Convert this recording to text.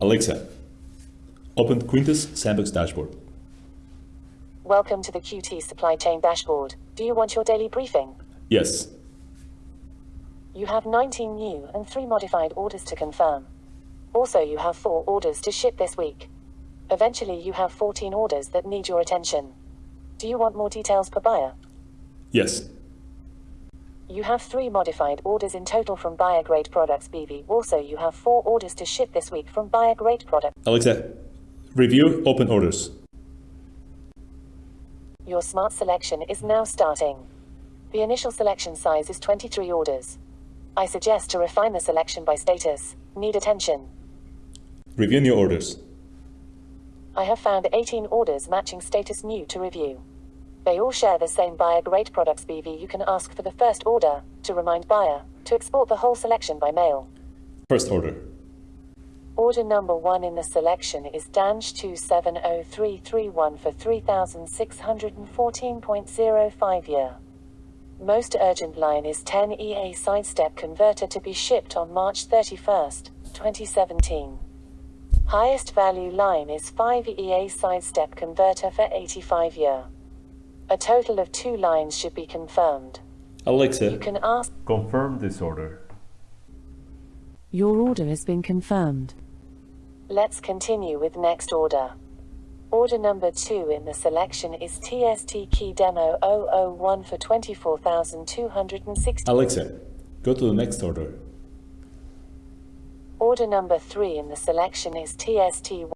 Alexa, open Quintus Sandbox dashboard. Welcome to the QT Supply Chain Dashboard. Do you want your daily briefing? Yes. You have 19 new and 3 modified orders to confirm. Also, you have 4 orders to ship this week. Eventually, you have 14 orders that need your attention. Do you want more details per buyer? Yes. You have 3 modified orders in total from Buyer Grade Products BV. Also, you have 4 orders to ship this week from Buyer Grade Products. Alexa, review open orders. Your smart selection is now starting. The initial selection size is 23 orders. I suggest to refine the selection by status. Need attention. Review new orders. I have found 18 orders matching status new to review. They all share the same buyer grade products BV. You can ask for the first order to remind buyer to export the whole selection by mail. First order. Order number one in the selection is DANJ 270331 for 3614.05 year. Most urgent line is 10 EA sidestep converter to be shipped on March 31st, 2017. Highest value line is 5 EA sidestep converter for 85 year. A total of two lines should be confirmed. Alexa, You Alexa, can ask. Confirm this order. Your order has been confirmed. Let's continue with next order. Order number 2 in the selection is TST Key Demo 001 for 24,260. Alexa, go to the next order. Order number 3 in the selection is TST